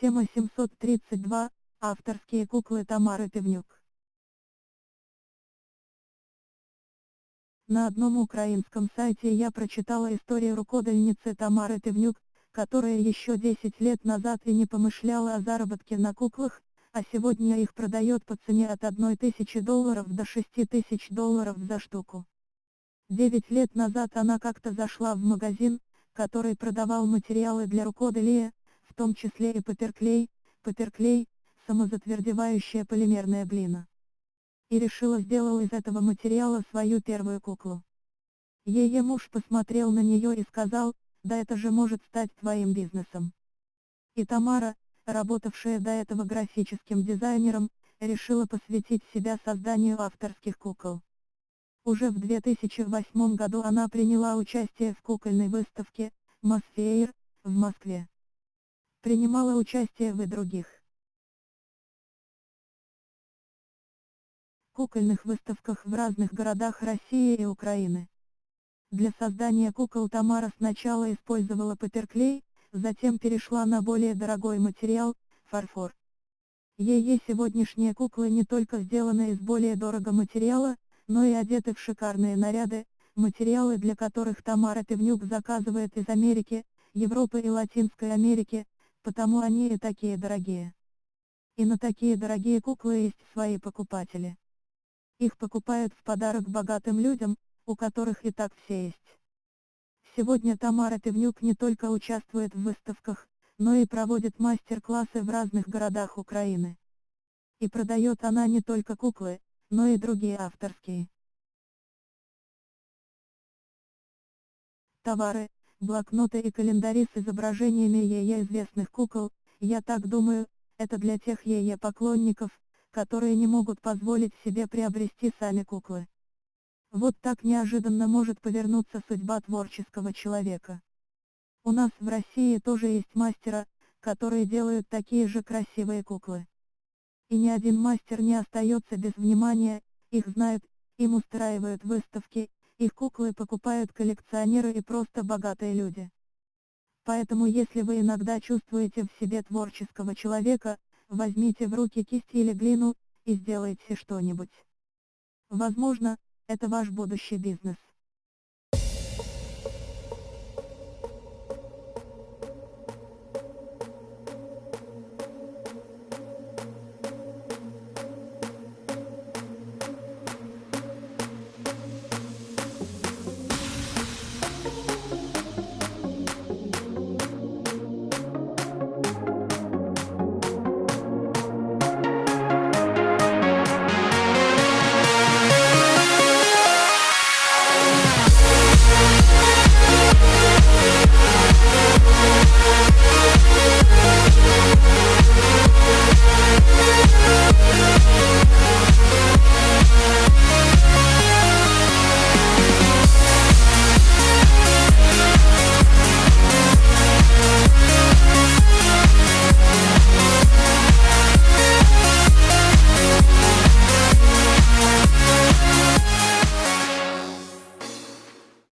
Тема 732. Авторские куклы Тамары Певнюк. На одном украинском сайте я прочитала историю рукодельницы Тамары Певнюк, которая еще 10 лет назад и не помышляла о заработке на куклах, а сегодня их продает по цене от 1000 долларов до 6000 долларов за штуку. 9 лет назад она как-то зашла в магазин, который продавал материалы для рукоделия, в том числе и паперклей, паперклей, самозатвердевающая полимерная глина. И решила сделала из этого материала свою первую куклу. Ее муж посмотрел на нее и сказал, да это же может стать твоим бизнесом. И Тамара, работавшая до этого графическим дизайнером, решила посвятить себя созданию авторских кукол. Уже в 2008 году она приняла участие в кукольной выставке «Мосфеир» в Москве. Принимала участие в и других кукольных выставках в разных городах России и Украины. Для создания кукол Тамара сначала использовала паперклей, затем перешла на более дорогой материал – фарфор. Ее сегодняшние куклы не только сделаны из более дорого материала, но и одеты в шикарные наряды, материалы для которых Тамара Певнюк заказывает из Америки, Европы и Латинской Америки, потому они и такие дорогие. И на такие дорогие куклы есть свои покупатели. Их покупают в подарок богатым людям, у которых и так все есть. Сегодня Тамара Певнюк не только участвует в выставках, но и проводит мастер-классы в разных городах Украины. И продает она не только куклы, но и другие авторские товары, блокноты и календари с изображениями ее известных кукол, я так думаю, это для тех ее поклонников, которые не могут позволить себе приобрести сами куклы. Вот так неожиданно может повернуться судьба творческого человека. У нас в России тоже есть мастера, которые делают такие же красивые куклы. И ни один мастер не остается без внимания, их знают, им устраивают выставки, их куклы покупают коллекционеры и просто богатые люди. Поэтому если вы иногда чувствуете в себе творческого человека, возьмите в руки кисть или глину, и сделайте что-нибудь. Возможно, это ваш будущий бизнес.